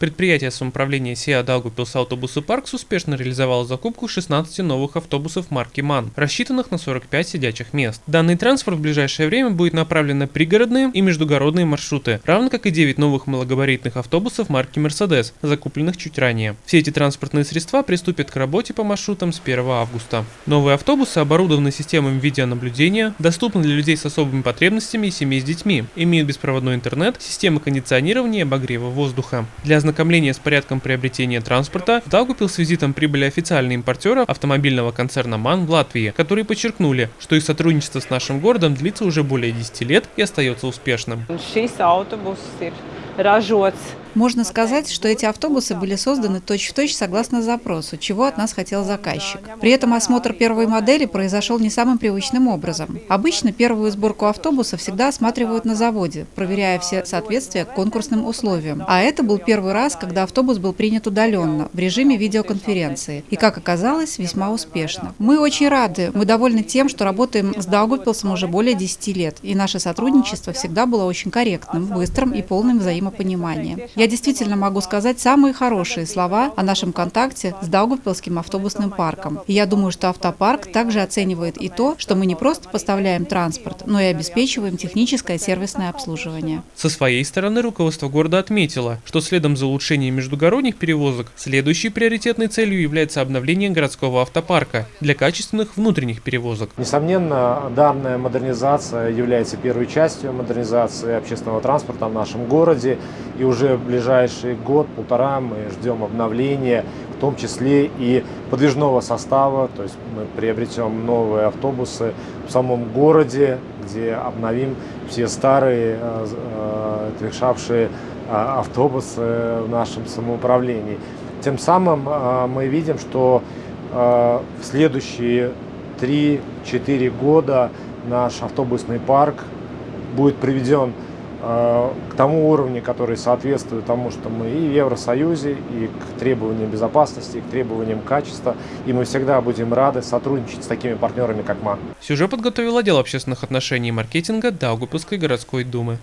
Предприятие самоуправления СИА Даугупилс Автобусы Паркс успешно реализовало закупку 16 новых автобусов марки МАН, рассчитанных на 45 сидячих мест. Данный транспорт в ближайшее время будет направлен на пригородные и междугородные маршруты, равно как и 9 новых малогабаритных автобусов марки Mercedes, закупленных чуть ранее. Все эти транспортные средства приступят к работе по маршрутам с 1 августа. Новые автобусы оборудованы системами видеонаблюдения, доступны для людей с особыми потребностями и семей с детьми, имеют беспроводной интернет, системы кондиционирования и обогрева воздуха. Для ознакомления с порядком приобретения транспорта в Даугупил с визитом прибыли официальные импортеры автомобильного концерна МАН в Латвии, которые подчеркнули, что их сотрудничество с нашим городом длится уже более 10 лет и остается успешным. Можно сказать, что эти автобусы были созданы точь-в-точь -точь согласно запросу, чего от нас хотел заказчик. При этом осмотр первой модели произошел не самым привычным образом. Обычно первую сборку автобуса всегда осматривают на заводе, проверяя все соответствия к конкурсным условиям. А это был первый раз, когда автобус был принят удаленно, в режиме видеоконференции. И, как оказалось, весьма успешно. Мы очень рады, мы довольны тем, что работаем с Даугупилсом уже более 10 лет. И наше сотрудничество всегда было очень корректным, быстрым и полным взаимопонимания. Я действительно могу сказать самые хорошие слова о нашем контакте с Даугавпилским автобусным парком. И я думаю, что автопарк также оценивает и то, что мы не просто поставляем транспорт, но и обеспечиваем техническое сервисное обслуживание. Со своей стороны руководство города отметило, что следом за улучшением междугородних перевозок, следующей приоритетной целью является обновление городского автопарка для качественных внутренних перевозок. Несомненно, данная модернизация является первой частью модернизации общественного транспорта в нашем городе. И уже ближайший год-полтора мы ждем обновления, в том числе и подвижного состава, то есть мы приобретем новые автобусы в самом городе, где обновим все старые, э, отвешавшие э, автобусы в нашем самоуправлении. Тем самым э, мы видим, что в следующие 3-4 года наш автобусный парк будет приведен Э, к тому уровню, который соответствует тому, что мы и в Евросоюзе, и к требованиям безопасности, и к требованиям качества. И мы всегда будем рады сотрудничать с такими партнерами, как МАН. Сюжет подготовил отдел общественных отношений и маркетинга Даугупилской городской думы.